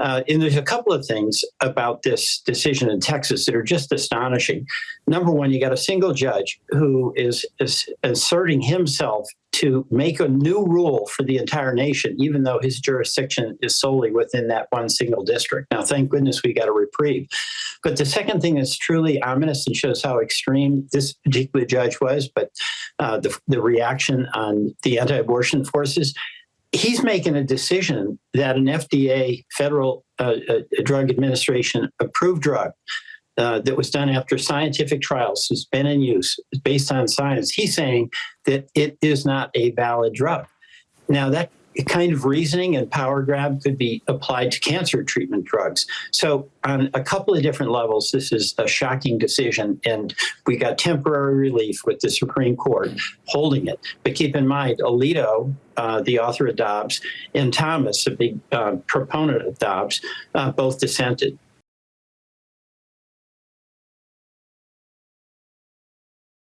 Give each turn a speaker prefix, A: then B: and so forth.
A: Uh, and there's a couple of things about this decision in Texas that are just astonishing. Number one, you got a single judge who is, is asserting himself to make a new rule for the entire nation, even though his jurisdiction is solely within that one single district. Now, thank goodness we got a reprieve. But the second thing is truly ominous and shows how extreme this particular judge was, but uh, the, the reaction on the anti-abortion forces, he's making a decision that an FDA, Federal uh, uh, Drug Administration approved drug uh, that was done after scientific trials has been in use based on science. He's saying that it is not a valid drug. Now that kind of reasoning and power grab could be applied to cancer treatment drugs. So on a couple of different levels, this is a shocking decision and we got temporary relief with the Supreme Court holding it. But keep in mind, Alito, uh, the author of Dobbs, and Thomas, a big uh, proponent of Dobbs, uh, both dissented.